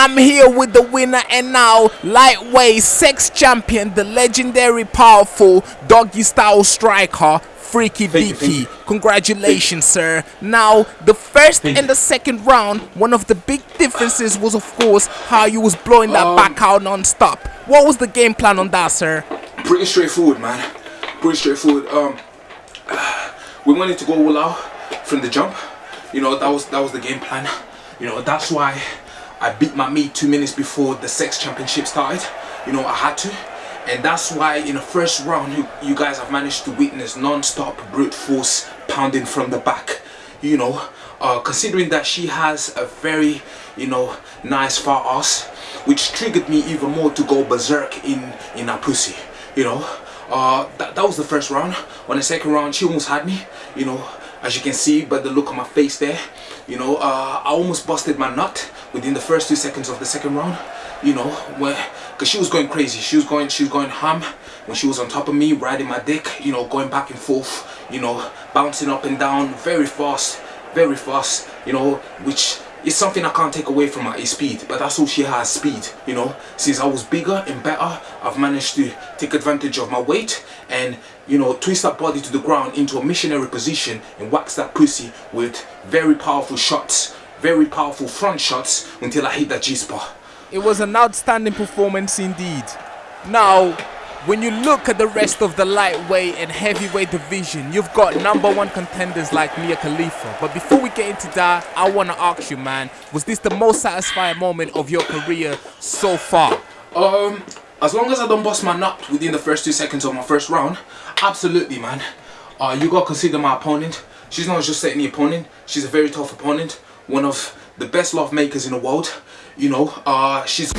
I'm here with the winner and now lightweight sex champion, the legendary powerful doggy style striker, Freaky Vicky. Congratulations, sir. Now, the first and the second round, one of the big differences was, of course, how you was blowing that Um, back out non-stop. What was the game plan on that, sir? Pretty straightforward, man. Pretty straightforward. Um, we wanted to go all out from the jump. You know that was that was the game plan. You know that's why I beat my meat two minutes before the sex championship started. You know I had to, and that's why in the first round you, you guys have managed to witness non-stop brute force pounding from the back. You know, uh, considering that she has a very you know nice far ass, which triggered me even more to go berserk in in her pussy. You know, uh, that, that was the first round. On the second round, she almost had me. You know, as you can see by the look on my face there. You know, uh, I almost busted my nut within the first two seconds of the second round. You know, where because she was going crazy. She was going, she was going ham when she was on top of me, riding my dick. You know, going back and forth. You know, bouncing up and down very fast, very fast. You know, which it's something I can't take away from her speed, but that's all she has, speed, you know. Since I was bigger and better, I've managed to take advantage of my weight and, you know, twist that body to the ground into a missionary position and wax that pussy with very powerful shots, very powerful front shots until I hit that G-spot. It was an outstanding performance indeed. Now, when you look at the rest of the lightweight and heavyweight division, you've got number one contenders like Mia Khalifa. But before we get into that, I want to ask you, man, was this the most satisfying moment of your career so far? Um, as long as I don't bust my nut within the first two seconds of my first round, absolutely, man. Uh, you gotta consider my opponent. She's not just any opponent. She's a very tough opponent. One of the best love makers in the world. You know, uh, she's